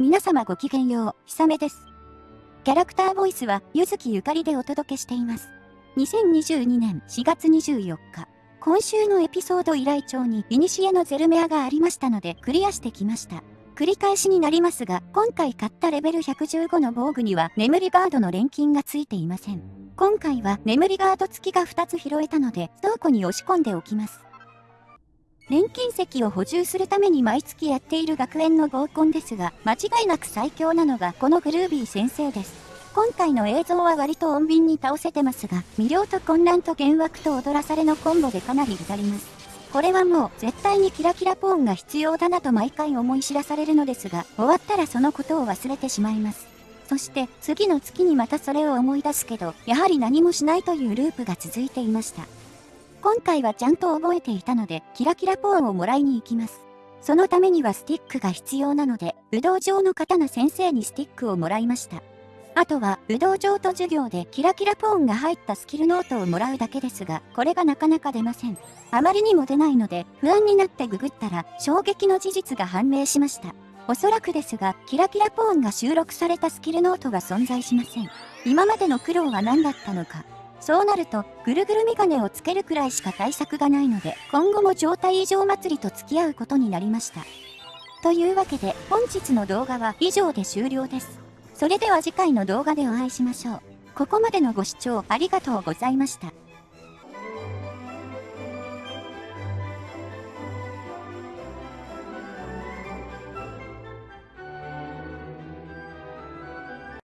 皆様ごきげんよう、ひさめです。キャラクターボイスは、ゆずきゆかりでお届けしています。2022年4月24日、今週のエピソード依頼帳に、イニシエのゼルメアがありましたので、クリアしてきました。繰り返しになりますが、今回買ったレベル115の防具には、眠りガードの錬金がついていません。今回は眠りガード付きが2つ拾えたので、倉庫に押し込んでおきます。錬金石を補充するために毎月やっている学園の合コンですが、間違いなく最強なのがこのグルービー先生です。今回の映像は割と穏便に倒せてますが、魅了と混乱と幻惑と踊らされのコンボでかなり至ります。これはもう絶対にキラキラポーンが必要だなと毎回思い知らされるのですが、終わったらそのことを忘れてしまいます。そして次の月にまたそれを思い出すけど、やはり何もしないというループが続いていました。今回はちゃんと覚えていたので、キラキラポーンをもらいに行きます。そのためにはスティックが必要なので、武道場の刀先生にスティックをもらいました。あとは、武道場と授業でキラキラポーンが入ったスキルノートをもらうだけですが、これがなかなか出ません。あまりにも出ないので、不安になってググったら、衝撃の事実が判明しました。おそらくですが、キラキラポーンが収録されたスキルノートが存在しません。今までの苦労は何だったのか、そうなると、ぐるぐるメガネをつけるくらいしか対策がないので、今後も状態異常祭りと付き合うことになりました。というわけで、本日の動画は以上で終了です。それでは次回の動画でお会いしましょう。ここまでのご視聴ありがとうございました。